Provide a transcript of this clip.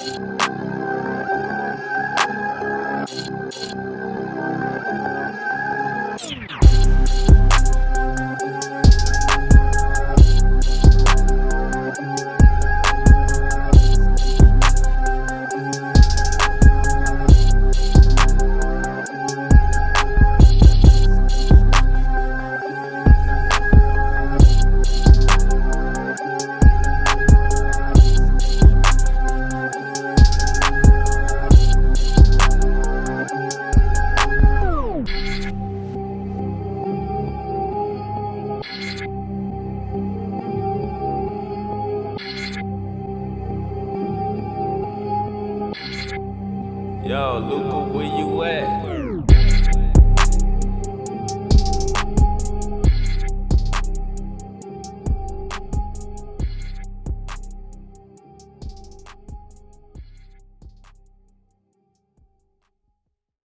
Thank you. Yo, Luca, where you at?